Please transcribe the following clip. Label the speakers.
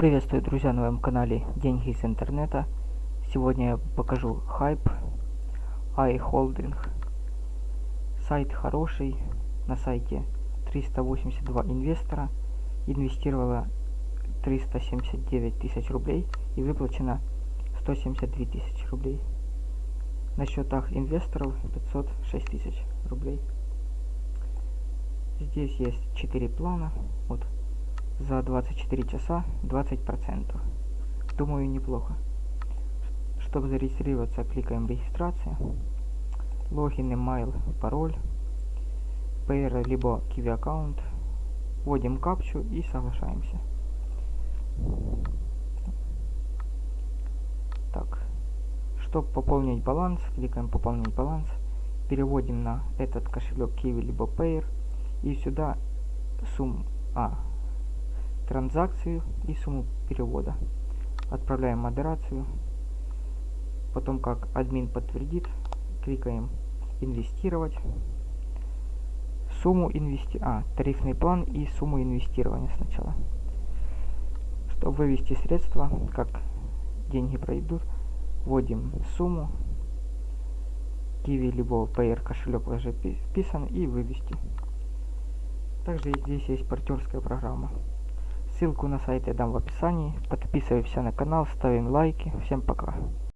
Speaker 1: Приветствую, друзья, на моем канале Деньги из интернета. Сегодня я покажу хайп iHolding. Сайт хороший. На сайте 382 инвестора. Инвестировала 379 тысяч рублей и выплачено 172 тысячи рублей. На счетах инвесторов 506 тысяч рублей. Здесь есть 4 плана. Вот за 24 часа 20%. Думаю, неплохо. Чтобы зарегистрироваться, кликаем регистрация. Логин, email, пароль. Payer, либо Kiwi аккаунт. Вводим капчу и соглашаемся. Так. Чтобы пополнить баланс, кликаем пополнить баланс. Переводим на этот кошелек Kiwi либо Payer. И сюда сумму... А, транзакцию и сумму перевода. Отправляем модерацию. Потом, как админ подтвердит, кликаем инвестировать. Сумму инвести... А, тарифный план и сумму инвестирования сначала. Чтобы вывести средства, как деньги пройдут, вводим сумму. Kiwi либо Payer кошелек уже вписан и вывести. Также здесь есть партнерская программа. Ссылку на сайт я дам в описании. Подписываемся на канал, ставим лайки. Всем пока.